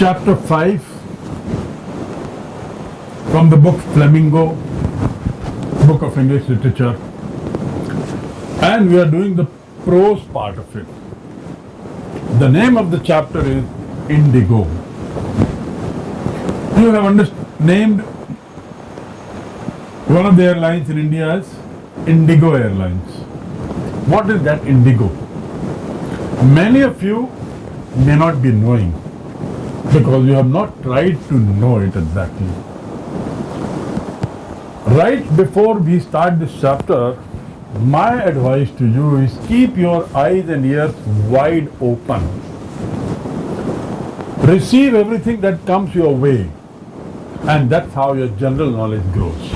chapter 5 from the book Flamingo, book of English literature, and we are doing the prose part of it. The name of the chapter is Indigo. You have named one of the airlines in India as Indigo Airlines. What is that Indigo? Many of you may not be knowing because you have not tried to know it exactly. Right before we start this chapter, my advice to you is keep your eyes and ears wide open. Receive everything that comes your way, and that's how your general knowledge grows.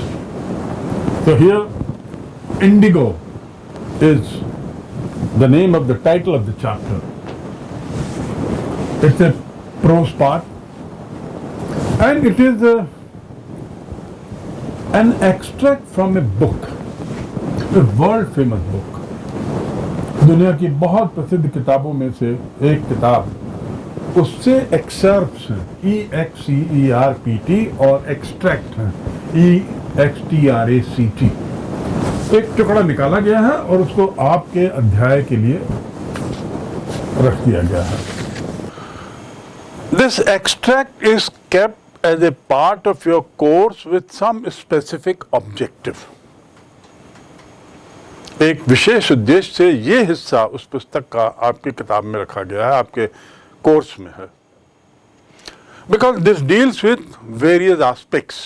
So, here, indigo is the name of the title of the chapter. It's a prose part, and it is a, an extract from a book, a world famous book. दुनिया की बहुत प्रसिद्ध किताबों में से एक किताब उससे एक्सर्प्स हैं। E X C E R P T और एक्सट्रैक्ट हैं। E X T R A C T एक टुकड़ा निकाला गया है और उसको आपके अध्याय के लिए रख दिया गया है। this extract is kept as a part of your course with some specific objective. एक विशेष उद्देश्य से ये हिस्सा उस पुस्तक का आपकी किताब में रखा गया है, आपके कोर्स में है। Because this deals with various aspects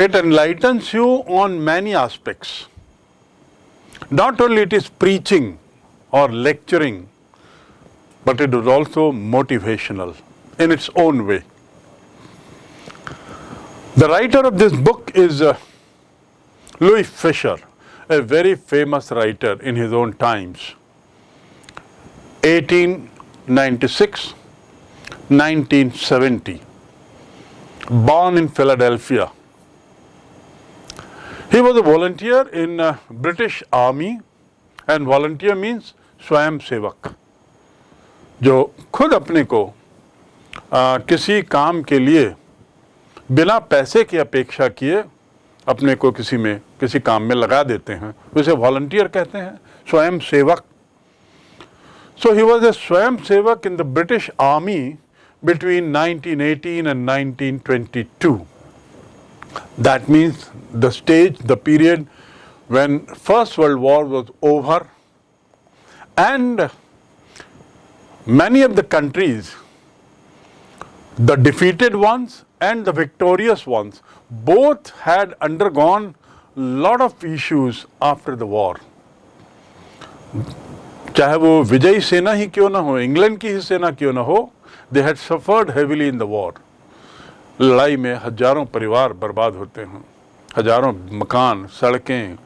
it enlightens you on many aspects not only it is preaching और lecturing but it was also motivational in its own way. The writer of this book is uh, Louis Fisher, a very famous writer in his own times. 1896, 1970, born in Philadelphia. He was a volunteer in uh, British Army and volunteer means Swayam Sevak. जो खुद अपने को आ, किसी काम के लिए बिना पैसे की अपेक्षा किए अपने को किसी में किसी काम में लगा देते हैं। उसे वॉलंटियर कहते हैं स्वयं सेवक। सो ही was a swayam sevak in the British army between 1918 and 1922 that means the stage, the period when First World War was over and many of the countries, the defeated ones and the victorious ones, both had undergone lot of issues after the war. चाहे वो विजयी सेना ही क्यों ना हो England की ही सेना क्यों ना हो they had suffered heavily in the war लड़ाई में हज़ारों परिवार बर्बाद होते हैं हज़ारों मकान सड़कें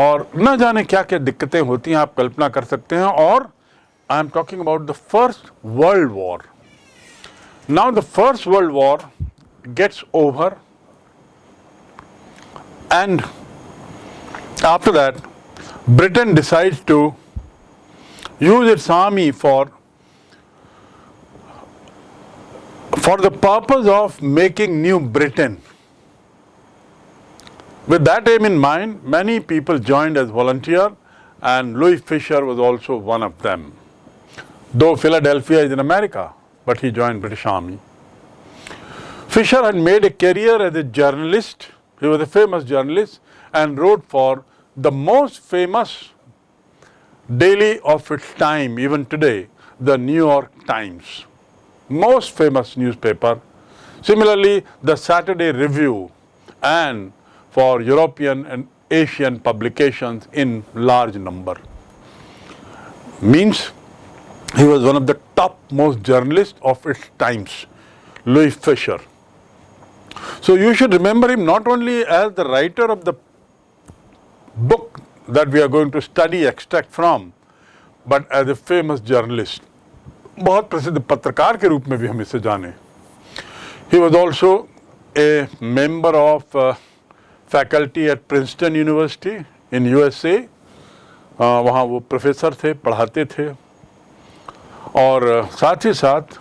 और न जाने क्या क्या दिक्कतें होती हैं आप कल्पना कर सकते हैं और I am talking about the First World War. Now the First World War gets over and after that Britain decides to use its army for for the purpose of making New Britain. With that aim in mind, many people joined as volunteer and Louis Fisher was also one of them. Though Philadelphia is in America, but he joined British Army. Fisher had made a career as a journalist. He was a famous journalist and wrote for the most famous daily of its time, even today, the New York Times most famous newspaper. Similarly, the Saturday Review and for European and Asian publications in large number. Means he was one of the topmost journalists of its times, Louis Fisher. So you should remember him not only as the writer of the book that we are going to study extract from, but as a famous journalist. बहुत प्रसिद्ध पत्रकार के रूप में भी हम इसे जाने he was also a member of faculty at Princeton University in USA वहाँ वो प्रोफेसर थे पढ़ाते थे और साथ ही साथ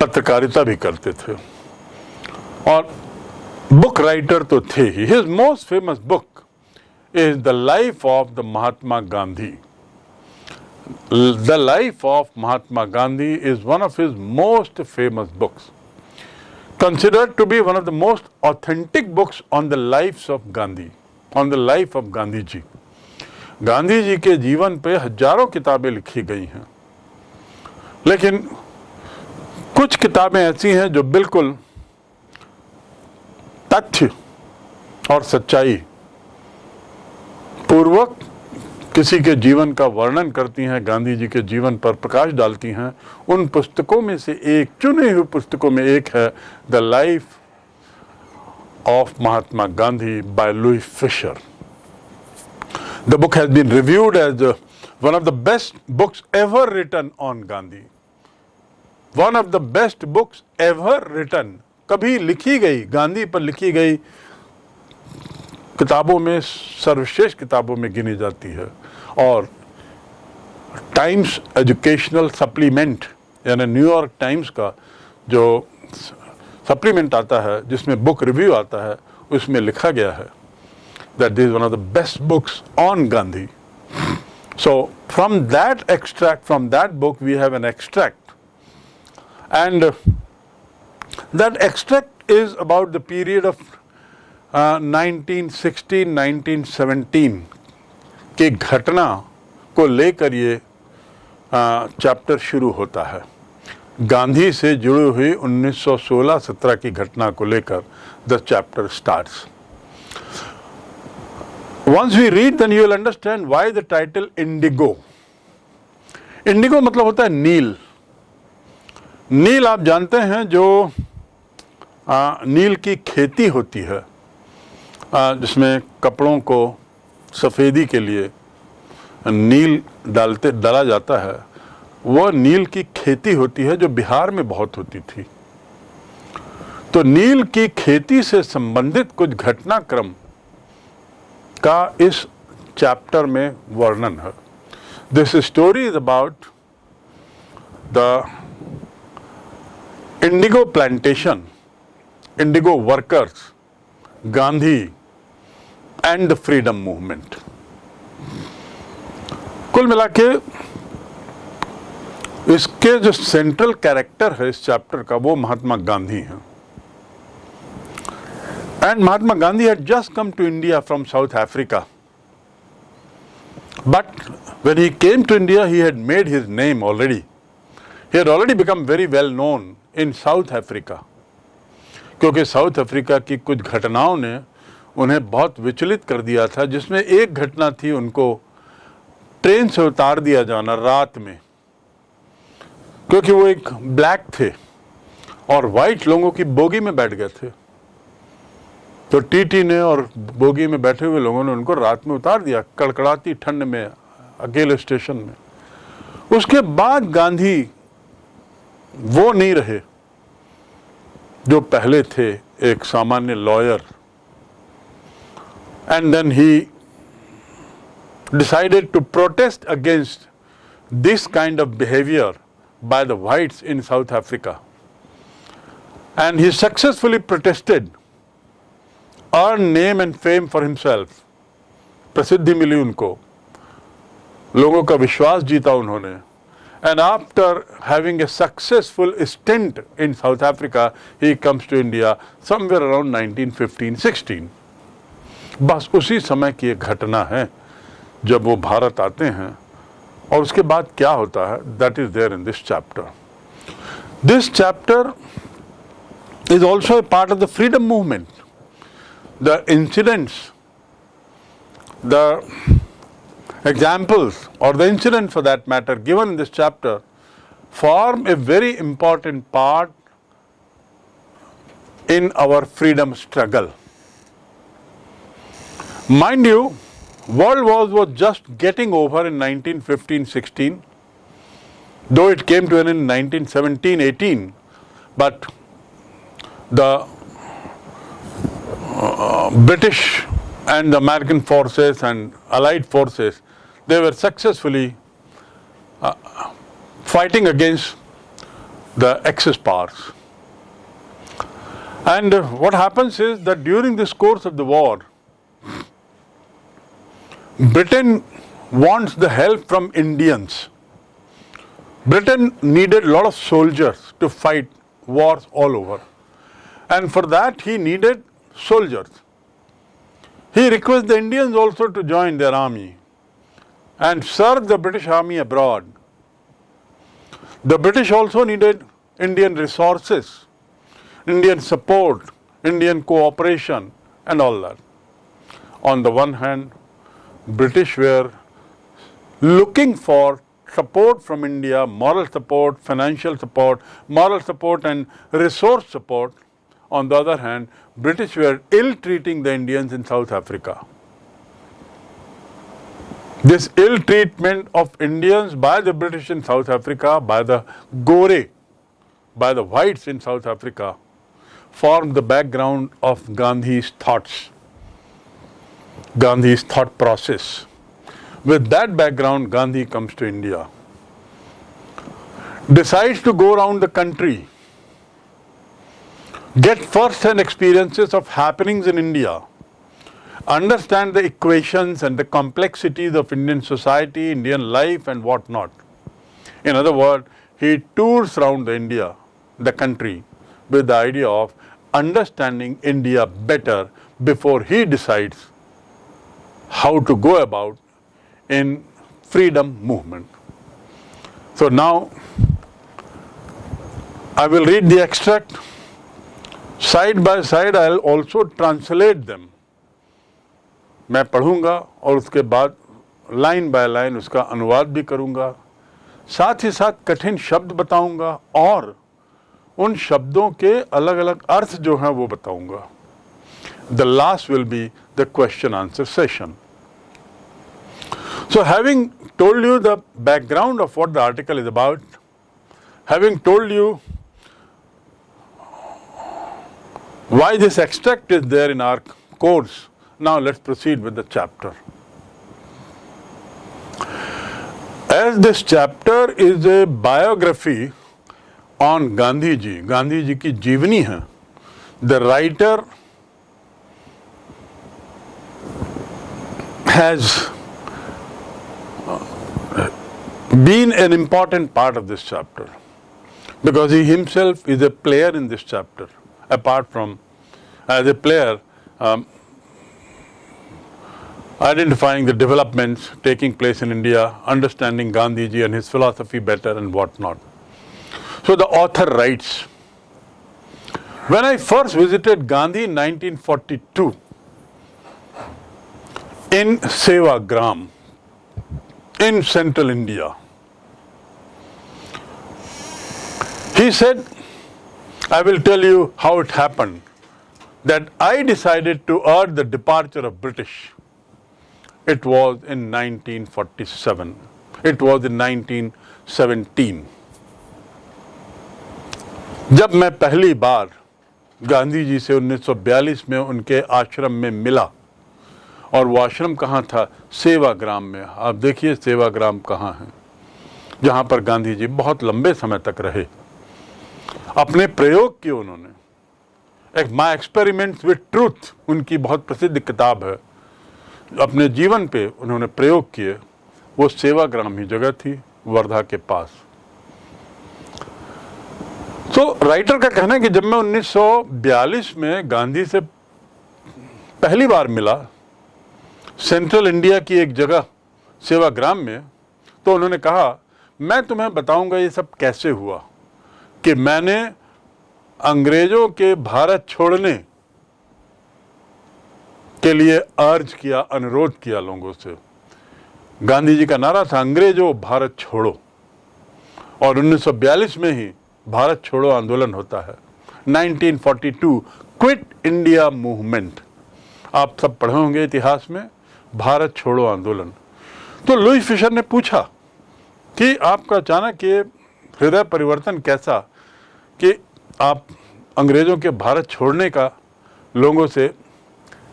पत्रकारिता भी करते थे। और बुक राइटर तो थे ही। His most famous book is the life of the Mahatma Gandhi the life of Mahatma Gandhi is one of his most famous books considered to be one of the most authentic books on the lives of Gandhi, on the life of Gandhi ji. Gandhi ji के जीवन पे हज़ारों किताबें लिखी गई हैं। लेकिन कुछ किताबें ऐसी हैं जो बिल्कुल तथ्य और सच्चाई पूर्वक किसी के जीवन का वर्णन करती हैं, गांधी जी के जीवन पर प्रकाश डालती हैं। उन पुस्तकों में से एक, चुने हुए पुस्तकों में एक है the life of Mahatma Gandhi by Louis Fischer the book has been reviewed as one of the best books ever written on Gandhi one of the best books ever written कभी लिखी गई गांधी पर लिखी गई किताबों में, सर्वश्रेष्ठ किताबों में गिनी जाती है। और टाइम्स एजुकेशनल सप्लीमेंट यानी न्यूयॉर्क टाइम्स का जो सप्लीमेंट आता है, जिसमें बुक रिव्यू आता है, उसमें लिखा गया है। That is one of the best books on Gandhi so from that extract from that book we have an extract and that extract is about the period of 1916 1917 की घटना को लेकर ये चैप्टर शुरू होता है। गांधी से जुड़ी हुई 1916-17 की घटना को लेकर the chapter starts once we read then you will understand why the title indigo indigo मतलब होता है नील। नील आप जानते हैं जो आ, नील की खेती होती है। जिसमें कपड़ों को सफ़ेदी के लिए नील डालते डाला जाता है वह नील की खेती होती है जो बिहार में बहुत होती थी। तो नील की खेती से संबंधित कुछ घटनाक्रम का इस चैप्टर में वर्णन है। This story is about the indigo plantation indigo workers Gandhi and the freedom movement कुल मिला के इसके जो सेंट्रल कैरेक्टर है इस चैप्टर का, वो महात्मा गांधी है। And Mahatma Gandhi had just come to India from South Africa but when he came to India, he had made his name already. He had already become very well known in South Africa. क्योंकि South Africa की कुछ घटनाओं ने उन्हें बहुत विचलित कर दिया था जिसमें एक घटना थी उनको ट्रेन से उतार दिया जाना रात में क्योंकि वो एक ब्लैक थे और वाइट लोगों की बोगी में बैठ गए थे तो टीटी ने और बोगी में बैठे हुए लोगों ने उनको रात में उतार दिया, कड़कड़ाती ठंड में, अकेले स्टेशन में। उसके बाद गांधी वो नहीं रहे जो पहले थे एक सामान्य lawyer and then he decided to protest against this kind of behaviour by the whites in South Africa and he successfully protested earn name and fame for himself प्रसिद्धि मिली उनको लोगों का विश्वास जीता उन्होंने and after having a successful stint in South Africa he comes to India somewhere around 1915 16 बस उसी समय की एक घटना है, जब वो भारत आते हैं, और उसके बाद क्या होता है that is there in this chapter this chapter is also a part of the freedom movement The incidents, the examples, or the incident for that matter, given in this chapter, form a very important part in our freedom struggle. Mind you, World War was just getting over in 1915-16, though it came to an end in 1917-18, but the British and the American forces and Allied forces, they were successfully uh, fighting against the Axis powers. And what happens is that during this course of the war, Britain wants the help from Indians. Britain needed a lot of soldiers to fight wars all over. And for that, he needed soldiers. He requests the Indians also to join their army and serve the British army abroad. The British also needed Indian resources, Indian support, Indian cooperation and all that. On the one hand, British were looking for support from India, moral support, financial support, moral support and resource support. On the other hand, British were ill-treating the Indians in South Africa. This ill treatment of Indians by the British in South Africa, by the Gore, by the whites in South Africa, formed the background of Gandhi's thoughts, Gandhi's thought process. With that background, Gandhi comes to India, decides to go around the country, get first-hand experiences of happenings in India, understand the equations and the complexities of Indian society, Indian life and what not. In other words, he tours around the India, the country, with the idea of understanding India better before he decides how to go about in freedom movement. So now I will read the extract. Side by side I also translate them मैं पढ़ूँगा और उसके बाद line by line उसका अनुवाद भी करूँगा। साथ ही साथ कठिन शब्द बताऊँगा और उन शब्दों के अलग अलग अर्थ जो हैं वो बताऊँगा। The last will be the question answer session so having told you the background of what the article is about having told you Why this extract is there in our course? Now let's proceed with the chapter. As this chapter is a biography on Gandhi ji, Gandhi ji ki jivani hai. The writer has uh, been an important part of this chapter because he himself is a player in this chapter apart from as a player um, identifying the developments taking place in India, understanding Gandhiji and his philosophy better and whatnot. So the author writes, when I first visited Gandhi in 1942 in Sevagram in central India, he said, I will tell you how it happened that I decided to urge the departure of British it was in 1947. It was in 1917. जब मैं पहली बार गांधी जी से 1942 में उनके आश्रम में मिला और वो आश्रम कहाँ था सेवाग्राम में आप देखिए सेवाग्राम कहाँ है जहाँ पर गांधी जी बहुत लंबे समय तक रहे अपने प्रयोग किए उन्होंने। एक माई एक्सपेरिमेंट्स विथ ट्रूथ उनकी बहुत प्रसिद्ध किताब है। अपने जीवन पे उन्होंने प्रयोग किए। वो सेवाग्राम ही जगह थी, वर्धा के पास। तो राइटर का कहना है कि जब मैं 1942 में गांधी से पहली बार मिला सेंट्रल इंडिया की एक जगह, सेवाग्राम में तो उन्होंने कहा, मैं तुम्हें बताऊँगा ये सब कैसे हुआ? कि मैंने अंग्रेज़ों के भारत छोड़ने के लिए अर्ज़ किया, अनुरोध किया लोगों से। गांधी जी का नारा था, अंग्रेज़ों, भारत छोड़ो। और 1942 में ही भारत छोड़ो आंदोलन होता है। 1942 क्विट इंडिया मूवमेंट। आप सब पढ़े होंगे इतिहास में, भारत छोड़ो आंदोलन। तो लुई फिशर ने पूछा कि आपका अचानक ये हृदय परिवर्तन कैसा कि आप अंग्रेज़ों के भारत छोड़ने का लोगों से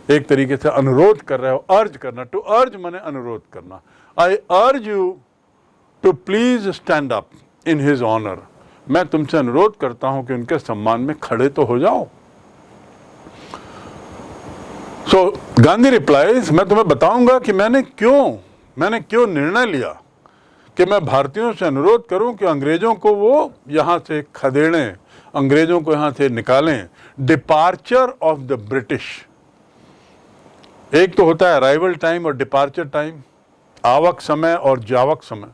एक तरीके से अनुरोध कर रहे हो अर्ज़ करना टू अर्ज़ मैंने अनुरोध करना। I urge you to please stand up in his honour मैं तुमसे अनुरोध करता हूँ कि उनके सम्मान में खड़े तो हो जाओ। सो गांधी रिप्लाईज मैं तुम्हें बताऊँगा कि मैंने क्यों मैंने क्यों निर्णय लिया? कि मैं भारतीयों से अनुरोध करूँ कि अंग्रेज़ों को वो यहाँ से खदेड़ें, अंग्रेज़ों को यहाँ से निकालें। डिपार्चर ऑफ़ द ब्रिटिश एक तो होता है अराइवल टाइम और डिपार्चर टाइम आवक समय और जावक समय।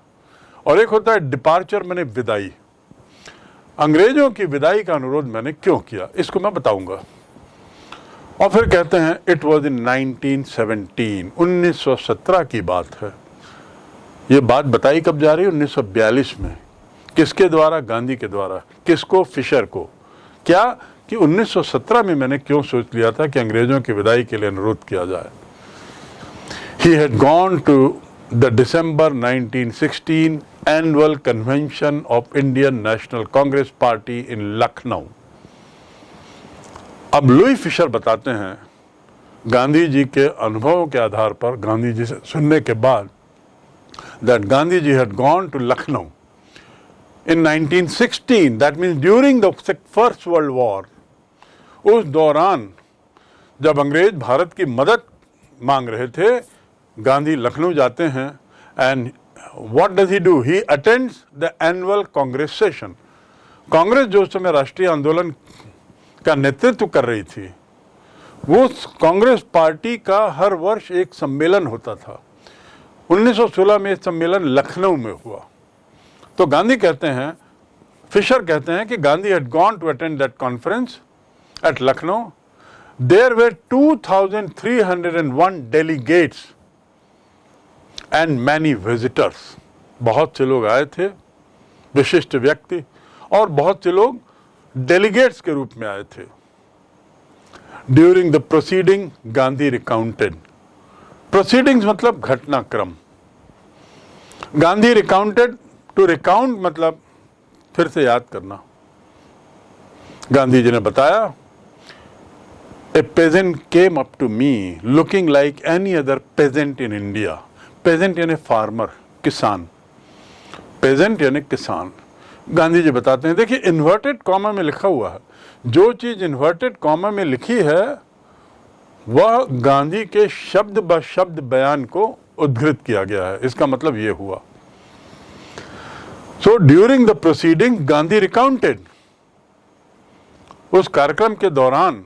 और एक होता है डिपार्चर मैंने विदाई। अंग्रेज़ों की विदाई का अनुरोध मैंने क्यों किया? इसको मैं बताऊँगा। और फिर कहते हैं इट वॉज़ इन 1917 1917 की बात है। ये बात बताई कब जा रही है? 1942 में। किसके द्वारा? गांधी के द्वारा। किसको? फिशर को। क्या कि 1917 में मैंने क्यों सोच लिया था कि अंग्रेज़ों की विदाई के लिए अनुरोध किया जाए? He had gone to the December 1916 annual convention of Indian National Congress party in Lucknow अब लुई फिशर बताते हैं, गांधी जी के अनुभवों के आधार पर, गांधी जी से सुनने के बाद that Gandhi ji had gone to Lucknow in 1916 that means during the first world war उस दौरान जब अंग्रेज़ भारत की मदद मांग रहे थे, गांधी लखनऊ जाते हैं and what does he do he attends the annual Congress session Congress जो समय राष्ट्रीय आंदोलन का नेतृत्व कर रही थी वो कांग्रेस पार्टी का हर वर्ष एक सम्मेलन होता था। 1916 में सम्मेलन लखनऊ में हुआ। तो गांधी कहते हैं, फिशर कहते हैं कि Gandhi had gone to attend that conference at Lucknow. There were 2301 delegates and many visitors बहुत से लोग आए थे, विशिष्ट व्यक्ति, और बहुत से लोग डेलीगेट्स के रूप में आए थे। During the proceeding Gandhi recounted proceedings मतलब घटनाक्रम। गांधी रिकाउंटेड टू रिकाउंट मतलब फिर से याद करना। गांधी जी ने बताया a peasant came up to me looking like any other peasant in India peasant यानी फार्मर किसान। पेजेंट यानी किसान। गांधी जी बताते हैं, देखिए इन्वर्टेड कॉमा में लिखा हुआ है। जो चीज़ इन्वर्टेड कॉमा में लिखी है, वह गांधी के शब्द ब शब्द बयान को उद्धृत किया गया है। इसका मतलब यह हुआ। So during the proceeding Gandhi recounted उस कार्यक्रम के दौरान,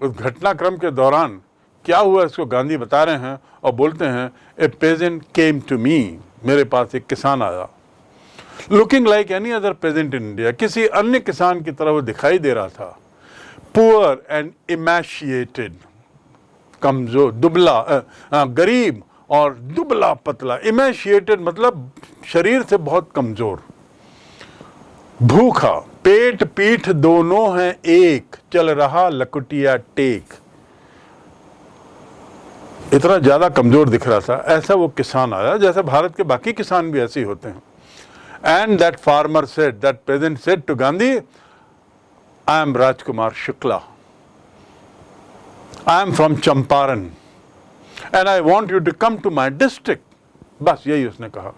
उस घटनाक्रम के दौरान क्या हुआ, इसको गांधी बता रहे हैं और बोलते हैं ए पेजेंट केम टू मी मेरे पास एक किसान आया। Looking like any other peasant in India किसी अन्य किसान की तरह वो दिखाई दे रहा था। पुअर एंड इमेशिएटेड कमज़ोर, दुबला गरीब और दुबला पतला इमेशिएटेड मतलब शरीर से बहुत कमज़ोर। भूखा पेट पीठ दोनों हैं एक चल रहा लकुटिया टेक। इतना ज़्यादा कमज़ोर दिख रहा था ऐसा वो किसान आया जैसे भारत के बाकी किसान भी ऐसे होते हैं। And that farmer said that peasant said to Gandhi, I am Rajkumar Shukla. I am from Champaran. And I want you to come to my district. बस यही उसने कहा।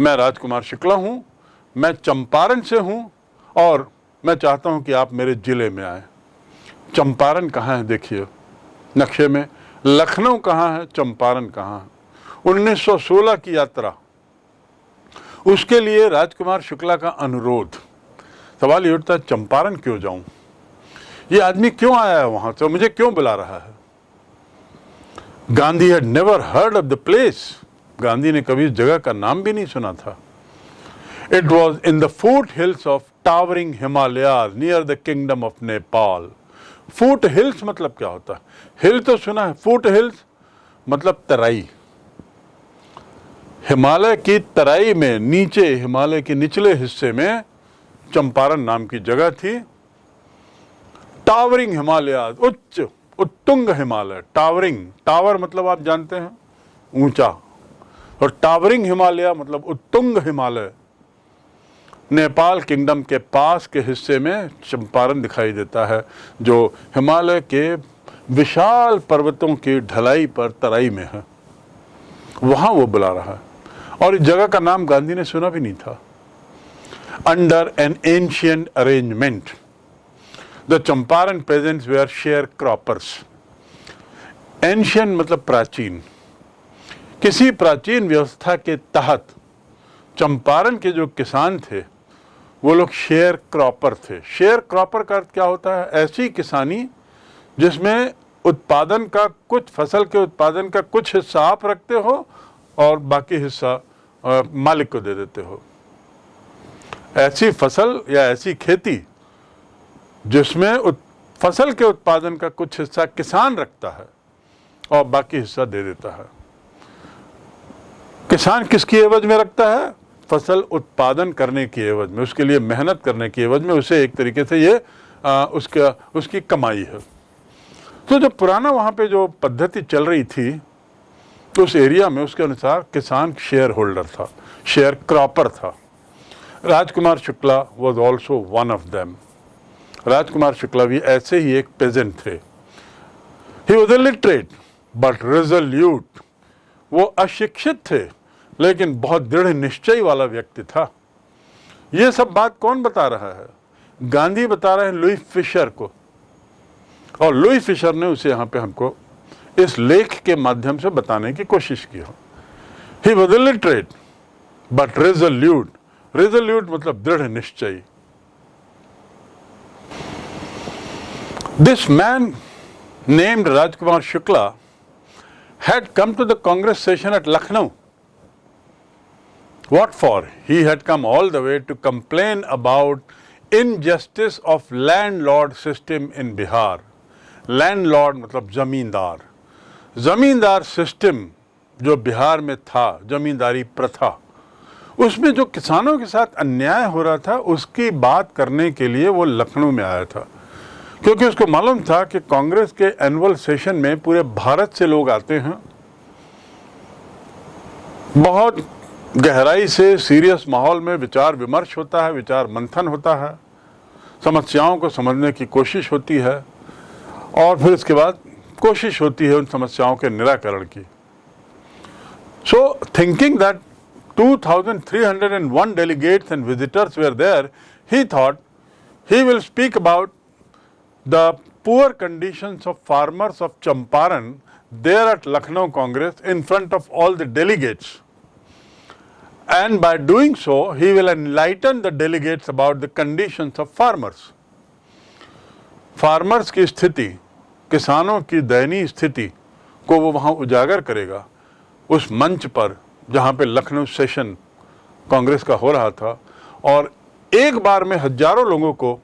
मैं राजकुमार शुक्ला हूँ, मैं चंपारण से हूँ, और मैं चाहता हूँ कि आप मेरे ज़िले में आए। चंपारण कहाँ है देखिए। नक्शे में, लखनऊ कहाँ है, चंपारण कहाँ है। 1916 की यात्रा। उसके लिए राजकुमार शुक्ला का अनुरोध। सवाल ये उठता है, चंपारण क्यों जाऊँ? ये आदमी क्यों आया है वहाँ से? मुझे क्यों बुला रहा है? Gandhi had never heard of the place Gandhi ने कभी इस जगह का नाम भी नहीं सुना था। It was in the foothills of towering Himalaya near the kingdom of Nepal foothills मतलब क्या होता है? हिल तो सुना है। फूट हिल्स मतलब तराई। हिमालय की तराई में, नीचे हिमालय के निचले हिस्से में चंपारण नाम की जगह थी। टावरिंग हिमालय उच्च उत्तुंग हिमालय, टावरिंग, टावर मतलब आप जानते हैं, ऊँचा। और टावरिंग हिमालय मतलब उत्तुंग हिमालय। नेपाल किंगडम के पास के हिस्से में चंपारण दिखाई देता है, जो हिमालय के विशाल पर्वतों की ढलाई पर तराई में है। वहाँ वो बुला रहा है। और इस जगह का नाम गांधी ने सुना भी नहीं था। Under an ancient arrangement. The Champaran peasants were sharecroppers. Ancient मतलब प्राचीन किसी प्राचीन व्यवस्था के तहत चंपारण के जो किसान थे, वो लोग शेयर क्रॉपर थे शेयर क्रॉपर का अर्थ क्या होता है ऐसी किसानी जिसमें उत्पादन का कुछ, फ़सल के उत्पादन का कुछ हिस्सा आप रखते हो और बाकी हिस्सा मालिक को दे देते हो ऐसी फ़सल या ऐसी खेती जिसमें फ़सल के उत्पादन का कुछ हिस्सा किसान रखता है और बाकी हिस्सा दे देता है। किसान किसकी एवज में रखता है? फ़सल उत्पादन करने की एवज में उसके लिए मेहनत करने की एवज में उसे एक तरीके से ये आ, उसका उसकी कमाई है। तो जो पुराना वहाँ पे जो पद्धति चल रही थी तो उस एरिया में उसके अनुसार किसान शेयर होल्डर था शेयर क्रॉपर था। Rajkumar Shukla was also one of them Rajkumar Shukla भी ऐसे ही एक पेजेंट थे। He was literate but resolute वो अशिक्षित थे, लेकिन बहुत दृढ़ निश्चय वाला व्यक्ति था। ये सब बात कौन बता रहा है? गांधी बता रहे हैं लुई फिशर को। और लुई फिशर ने उसे यहाँ पे हमको इस लेख के माध्यम से बताने की कोशिश की हो। He was literate but resolute resolute मतलब दृढ़ निश्चय। This man named Rajkumar Shukla had come to the Congress session at Lucknow. What for? He had come all the way to complain about injustice of landlord system in Bihar. Landlord मतलब जमींदार जमींदार system जो बिहार में था जमींदारी प्रथा उसमें जो किसानों के साथ अन्याय हो रहा था उसकी बात करने के लिए वो लखनऊ में आया था क्योंकि उसको मालूम था कि कांग्रेस के एनुअल सेशन में पूरे भारत से लोग आते हैं। बहुत गहराई से सीरियस माहौल में विचार विमर्श होता है विचार मंथन होता है। समस्याओं को समझने की कोशिश होती है और फिर उसके बाद कोशिश होती है उन समस्याओं के निराकरण की। So thinking that 2301 delegates and visitors were there, he thought he will speak about the poor conditions of farmers of Champaran there at Lucknow Congress in front of all the delegates. And by doing so, he will enlighten the delegates about the conditions of farmers. Farmers की स्थिति किसानों की दयनीय स्थिति को वो वहाँ उजागर करेगा उस मंच पर जहाँ पे लखनऊ सेशन कांग्रेस का हो रहा था और एक बार में हज़ारों लोगों को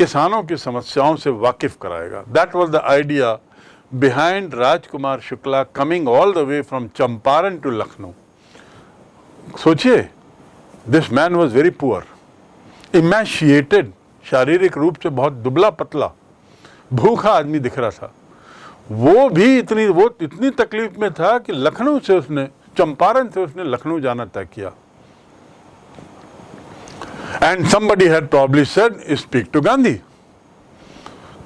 किसानों की समस्याओं से वाकिफ कराएगा। That was the idea behind Rajkumar Shukla coming all the way from Champaran to Lucknow सोचिए this man was very poor emaciated शारीरिक रूप से बहुत दुबला पतला, भूखा आदमी दिख रहा था। वो भी इतनी, वो इतनी तकलीफ़ में था कि लखनऊ से उसने, चंपारण से उसने लखनऊ जाना तय किया। And somebody had probably said speak to Gandhi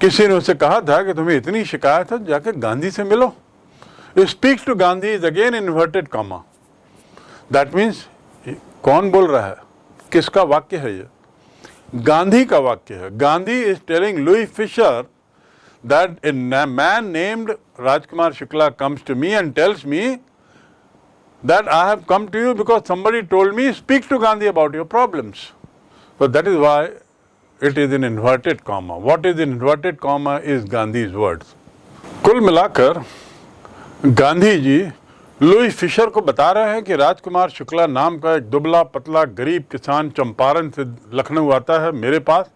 किसी ने उसे कहा था कि तुम्हें इतनी शिकायत है, जाके गांधी से मिलो। Speak to Gandhi is again inverted comma that means कौन बोल रहा है? किसका वाक्य है ये? गांधी का वाक्य है। Gandhi is telling Louis Fischer that in man named Rajkumar Shukla comes to me and tells me that I have come to you because somebody told me speak to Gandhi about your problems So that is why it is in inverted comma. What is in inverted comma is Gandhi's words. कुल मिलाकर Gandhi ji Louis Fischer को बता रहे हैं कि राजकुमार शुक्ला नाम का एक दुबला पतला गरीब किसान चंपारण से लखनऊ आता है मेरे पास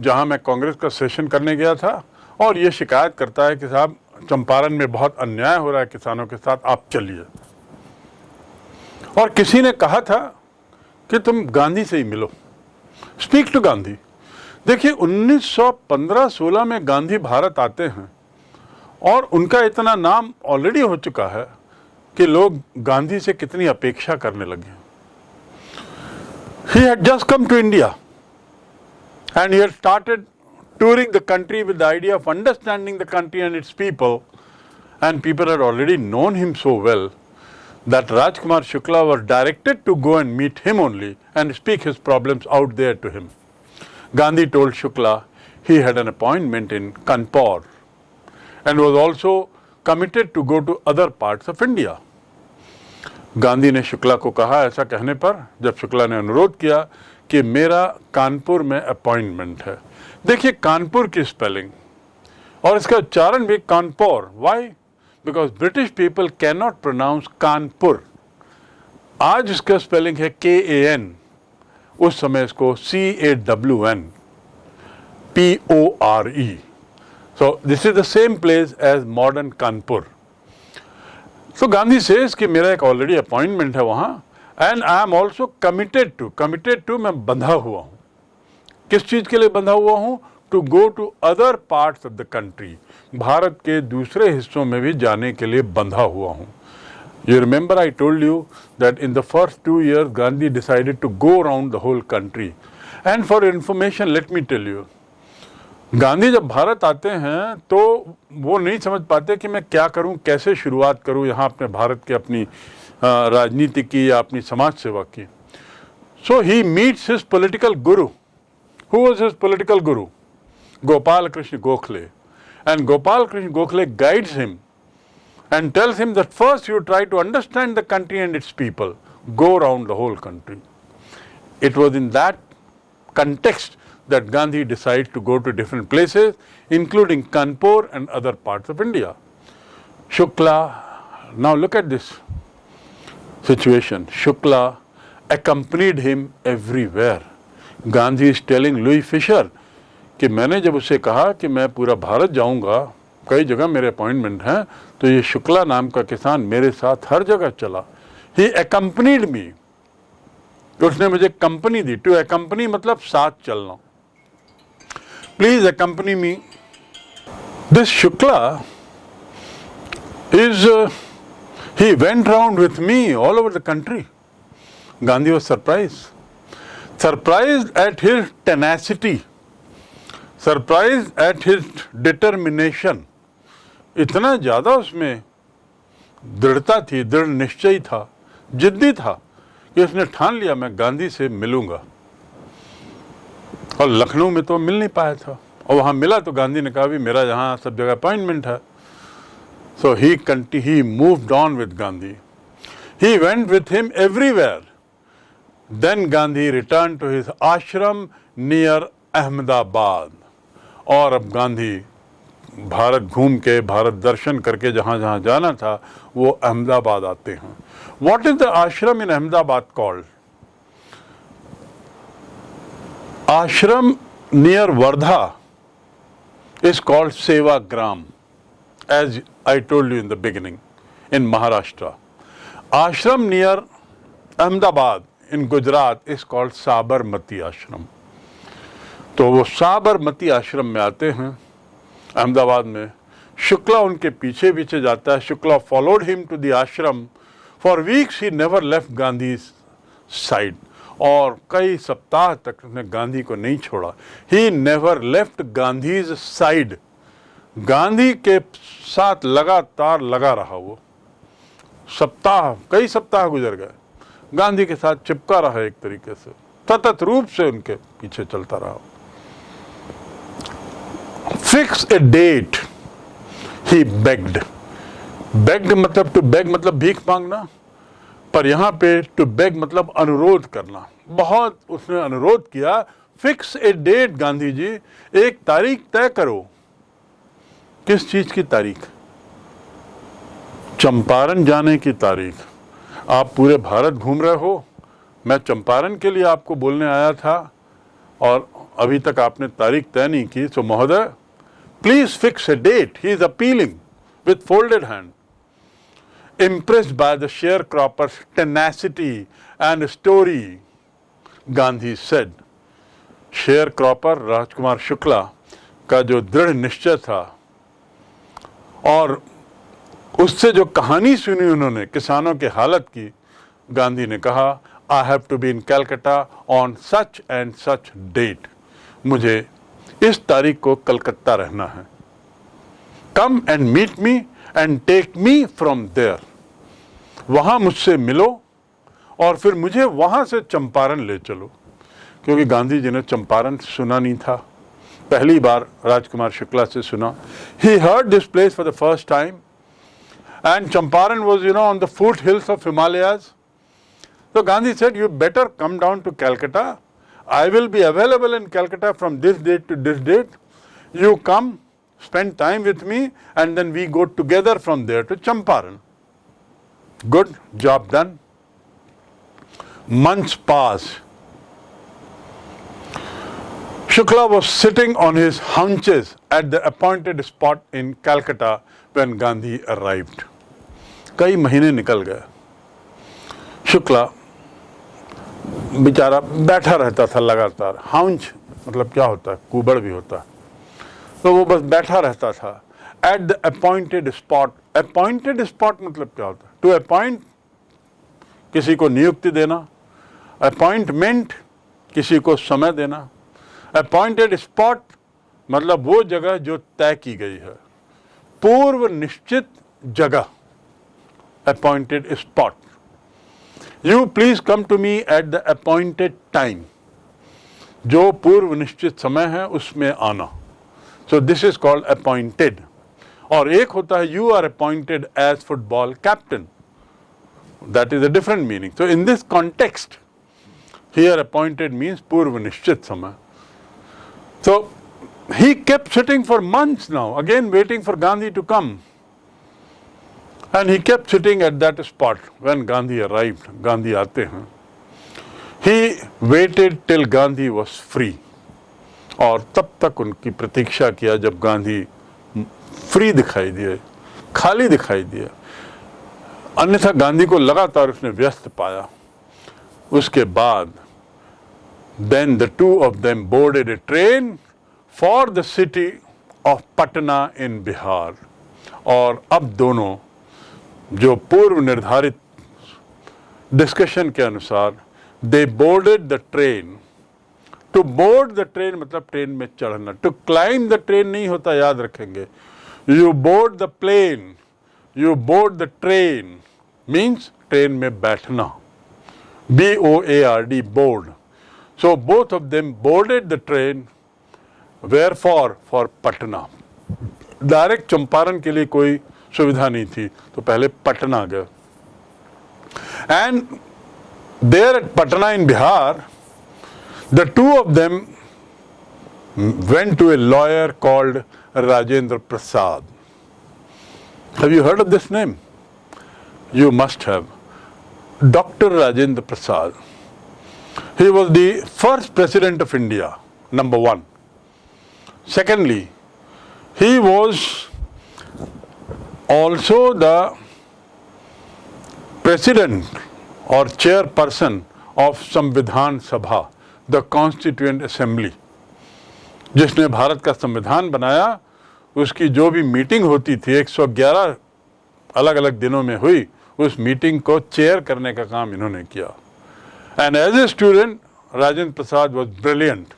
जहाँ मैं कांग्रेस का सेशन करने गया था और ये शिकायत करता है कि साहब चंपारण में बहुत अन्याय हो रहा है किसानों के साथ आप चलिए और किसी ने कहा था कि तुम गांधी से ही मिलो स्पीक टू गांधी। देखिए 1915-16 में गांधी भारत आते हैं और उनका इतना नाम ऑलरेडी हो चुका है कि लोग गांधी से कितनी अपेक्षा करने लगे he. Had just come to India and you started touring the country with the idea of understanding the country and its people and people are already known him so well that Rajkumar Shukla was directed to go and meet him only and speak his problems out there to him. Gandhi told Shukla he had an appointment in Kanpur and was also committed to go to other parts of India. Gandhi ने शुक्ला को कहा ऐसा कहने पर जब शुक्ला ने अनुरोध किया कि मेरा कानपुर में अपॉइंटमेंट है देखिए कानपुर की स्पेलिंग और इसका उच्चारण भी Kanpur why because British people can not pronounce Kanpur आज इसका स्पेलिंग है के ए एन उस समय इसको C A W N P O R E so this is the same place as modern Kanpur so Gandhi says कि मेरा एक ऑलरेडी अपॉइंटमेंट है वहाँ and I am also committed to committed to मैं बंधा हुआ हूँ। किस चीज़ के लिए बंधा हुआ हूँ? To go to other parts of the country Bharat के दूसरे हिस्सों में भी जाने के लिए बंधा हुआ हूँ। You remember I told you that in the first two years Gandhi decided to go around the whole country. And for information, let me tell you, Gandhi जब भारत आते हैं तो वो नहीं समझ पाते कि मैं क्या करूँ कैसे शुरुआत करूँ यहाँ अपने भारत के अपनी राजनीति की या अपनी समाज सेवा की। So he meets his political guru who was his political guru Gopal Krishna Gokhale. and Gopal Krishna Gokhale guides him and tells him that first you try to understand the country and its people, go around the whole country. It was in that context that Gandhi decided to go to different places including Kanpur and other parts of India. Shukla, now look at this situation, Shukla accompanied him everywhere. Gandhi is telling Louis Fisher कि मैंने जब उसे कहा कि मैं पूरा भारत जाऊँगा, कई जगह मेरे अपॉइंटमेंट हैं तो ये शुक्ला नाम का किसान मेरे साथ हर जगह चला। ही एकम्पनीड मी उसने मुझे कंपनी दी। टू ए कंपनी मतलब साथ चलना। Please accompany me this Shukla is he went round with me all over the country Gandhi was surprise surprise at his tenacity tenacity, at at determination इतना ज़्यादा उसमें दृढ़ता थी दृढ़ निश्चय था जिद्दी था कि उसने ठान लिया मैं गांधी से मिलूँगा। और लखनऊ में तो मिल नहीं पाया था। और वहाँ मिला तो गांधी ने कहा भी मेरा यहाँ सब जगह अपॉइंटमेंट है। So he कंटी he moved on with Gandhi he went with him everywhere then Gandhi return to his ashram near Ahmedabad और अब गांधी भारत घूम के, भारत दर्शन करके जहाँ जहाँ जाना था, वो अहमदाबाद आते हैं। What is the ashram in Ahmedabad called ashram near Wardha is called Sevagram as I told you in the beginning in Maharashtra ashram near Ahmedabad in Gujarat is called Sabarmati ashram तो वो साबरमती आश्रम में आते हैं, अहमदाबाद में। शुक्ला उनके पीछे पीछे जाता है। Shukla followed him to the ashram for weeks he never left Gandhi side और कई सप्ताह तक उसने गांधी को नहीं छोड़ा। He never left Gandhi side Gandhi के साथ लगातार लगा रहा वो। सप्ताह, कई सप्ताह गुजर गए। गांधी के साथ चिपका रहा एक तरीके से। सतत रूप से उनके पीछे चलता रहा। Fix a date he begged begged मतलब टू बेग मतलब भीख मांगना, पर यहाँ पे टू बेग मतलब अनुरोध करना। बहुत उसने अनुरोध किया fix a date Gandhi ji, एक तारीख तय करो। किस चीज़ की तारीख? चंपारण जाने की तारीख। आप पूरे भारत घूम रहे हो। मैं चंपारण के लिए आपको बोलने आया था, और अभी तक आपने तारीख तय नहीं की। सो महोदय please fix a date he is appealing with folded hand impressed by the sharecropper's tenacity and story, Gandhi said. Sharecropper Rajkumar Shukla का जो दृढ़ निश्चय था और उससे जो कहानी सुनी उन्होंने किसानों के हालत की गांधी ने कहा I have to be in Calcutta on such and such date मुझे इस तारीख को कलकत्ता रहना है। Come and meet me and take me from there. वहाँ मुझसे मिलो और फिर मुझे वहाँ से चंपारण ले चलो। क्योंकि गांधी जी ने चंपारण सुना नहीं था। पहली बार राजकुमार शुक्ला से सुना। He heard this place for the first time and Champaran was you know on the foothills of Himalayas तो Gandhi said you better come down to Calcutta I will be available in Calcutta from this date to this date you come spend time with me and then we go together from there to Champaran. Good, job done. Months passed. Shukla was sitting on his haunches at the appointed spot in Calcutta when Gandhi arrived. कई महीने निकल गए शुक्ला बेचारा बैठा रहता था लगातार। हाउंच मतलब क्या होता है? कुबड़ भी होता है। तो वो बस बैठा रहता था। At the appointed spot appointed spot मतलब क्या होता है? टू अपॉइंट किसी को नियुक्ति देना। अपॉइंटमेंट किसी को समय देना। अपॉइंटेड स्पॉट मतलब वो जगह जो तय की गई है। पूर्व निश्चित जगह। Appointed spot you please come to me at the appointed time जो पूर्व निश्चित समय है उसमें आना। So this is called appointed और एक होता है you are appointed as football captain that is a different meaning so in this context here appointed means पूर्व निश्चित समय. So he kept sitting for months now, again waiting for Gandhi to come. And he kept sitting at that spot when Gandhi arrived. Gandhi aate hain. He waited till Gandhi was free. और तब तक उनकी प्रतीक्षा किया जब Gandhi free दिखाई दिए खाली दिखाई दिया अन्यथा गांधी को लगातार उसने व्यस्त पाया उसके बाद Then the two of them boarded a train for the city of Patna in Bihar. और अब दोनों जो पूर्व निर्धारित डिस्कशन के अनुसार they boarded the train to board the train मतलब ट्रेन में चढ़ना। टू क्लाइम द ट्रेन नहीं होता, याद रखेंगे। You board the plane you board the train means train में बैठना। B O A R D board so both of of boarded the train where for for Patna. Direct Champaran के लिए कोई सुविधा नहीं थी तो पहले पटना गए and there at Patna in Bihar the two of them went to a lawyer called Rajendra Prasad have you heard of this name you must have doctor Rajendra Prasad he was the first president of India number one secondly he was also the president or chairperson of Samvidhan Sabha, the Constituent Assembly. जिसने भारत का संविधान बनाया उसकी जो भी meeting होती थी 111 अलग अलग दिनों में हुई उस मीटिंग को चेयर करने का काम इन्होंने किया And as a student, Rajendra Prasad was brilliant.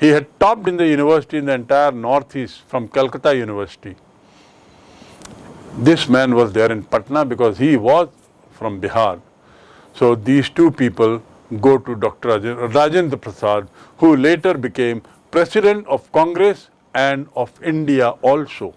He had topped in the university in the entire northeast from Calcutta University. This man was there in Patna because he was from Bihar. So these two people go to Dr. Rajendra Prasad, who later became President of Congress and of India also.